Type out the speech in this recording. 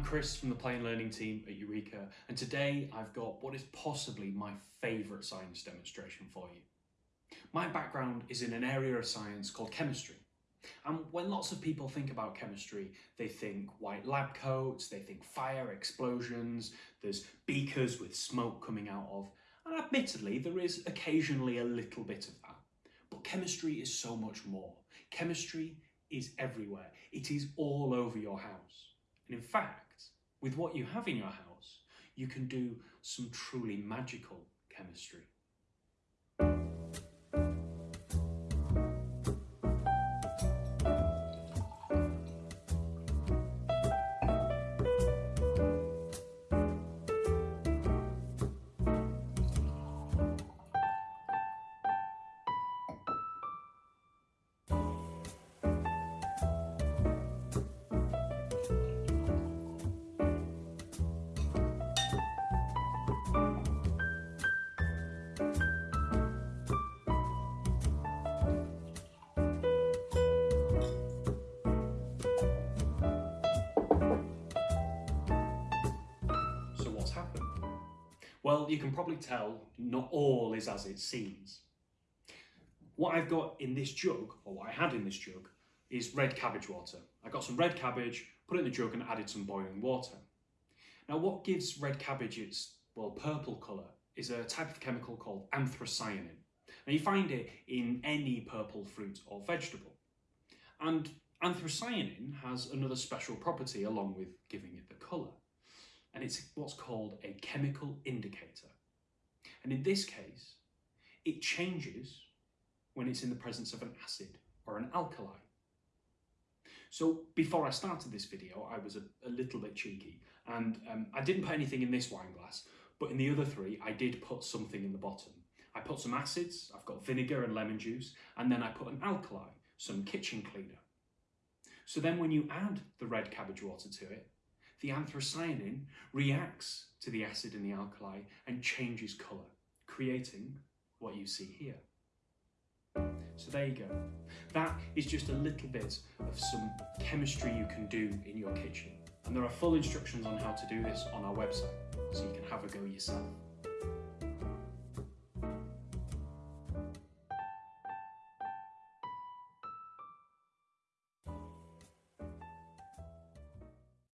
I'm Chris from the Play and Learning team at Eureka, and today I've got what is possibly my favourite science demonstration for you. My background is in an area of science called chemistry. And when lots of people think about chemistry, they think white lab coats, they think fire explosions, there's beakers with smoke coming out of, and admittedly, there is occasionally a little bit of that. But chemistry is so much more. Chemistry is everywhere. It is all over your house. And in fact, with what you have in your house, you can do some truly magical chemistry. Well, you can probably tell not all is as it seems. What I've got in this jug, or what I had in this jug, is red cabbage water. I got some red cabbage, put it in the jug and added some boiling water. Now what gives red cabbage its, well, purple colour is a type of chemical called anthocyanin. Now you find it in any purple fruit or vegetable. And anthocyanin has another special property along with giving it the colour and it's what's called a chemical indicator. And in this case, it changes when it's in the presence of an acid or an alkali. So before I started this video, I was a, a little bit cheeky and um, I didn't put anything in this wine glass, but in the other three, I did put something in the bottom. I put some acids, I've got vinegar and lemon juice, and then I put an alkali, some kitchen cleaner. So then when you add the red cabbage water to it, the anthocyanin reacts to the acid and the alkali and changes colour, creating what you see here. So there you go. That is just a little bit of some chemistry you can do in your kitchen. And there are full instructions on how to do this on our website, so you can have a go yourself.